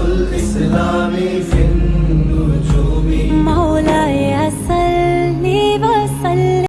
كل سر